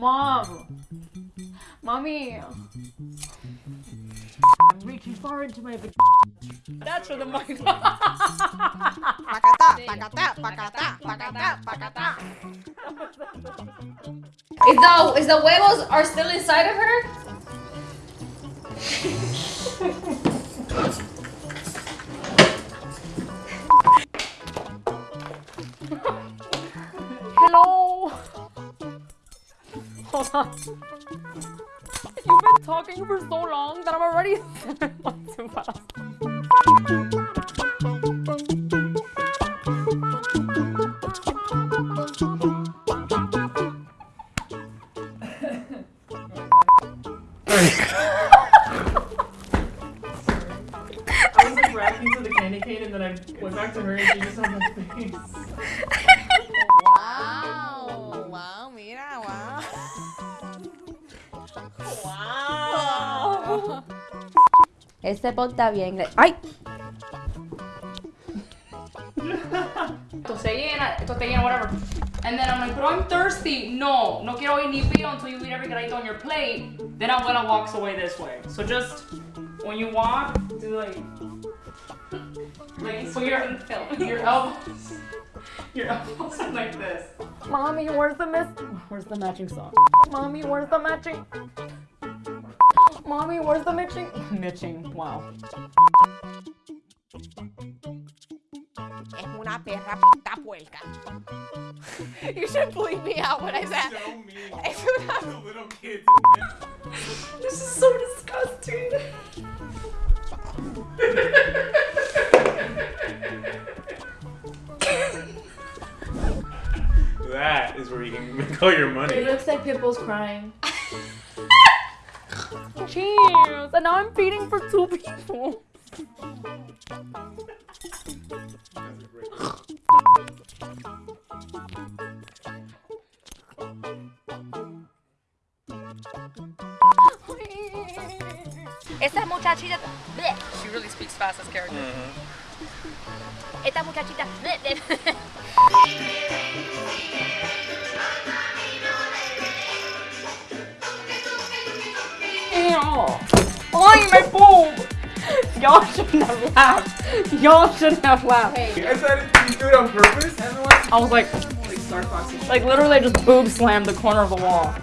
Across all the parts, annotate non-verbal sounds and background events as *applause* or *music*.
Mom. Mommy. I'm reaching far into my vagina. That's for the mic. *laughs* Is the is the huevos are still inside of her? Hello. On. *laughs* You've been talking for so long that I'm already too *laughs* fast. I was like reacting to the candy cane and then I went back to her and she just had my face. *laughs* Wow. Este pot está bien. ¡Ay! Esto se llena, esto te llena, whatever. And then I'm like, but I'm thirsty. No, no quiero ir ni pío until you eat every granito on your plate. Then I'm gonna walk away this way. So just when you walk, do like, like put your your elbows, your elbows are like this. Mommy, where's the miss? Where's the matching song? Mommy, where's the matching? Mommy, where's the matching? *laughs* Mitching. Wow. Es una perra puta puerca. *laughs* You should bleep me out when I said. So mean. Es *laughs* The little kids. This is so disgusting. That is where you can make all your money. It looks like Pipple's crying. Cheers! And now I'm feeding for two people. Esta muchachita. bleh. She really speaks fast as character. Mm-hmm. Esta muchachita. bleh, bleh. *laughs* Ew. Ay, my boob! Y'all shouldn't have laughed. Y'all shouldn't have laughed. I said, did you do it on purpose? Everyone? I was like, Like Star Fox. and like literally I just boob slammed the corner of the wall.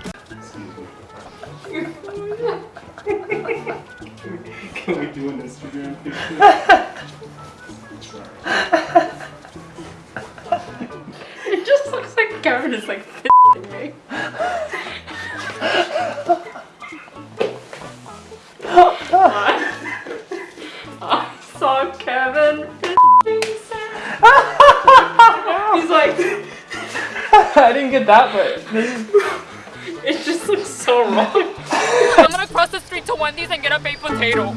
*laughs* Can we do an Instagram picture? *laughs* It just looks like Kevin is like f***ing me. like. *laughs* I didn't get that, but. *laughs* It just looks so wrong. *laughs* I'm gonna cross the street to Wendy's and get a baked potato.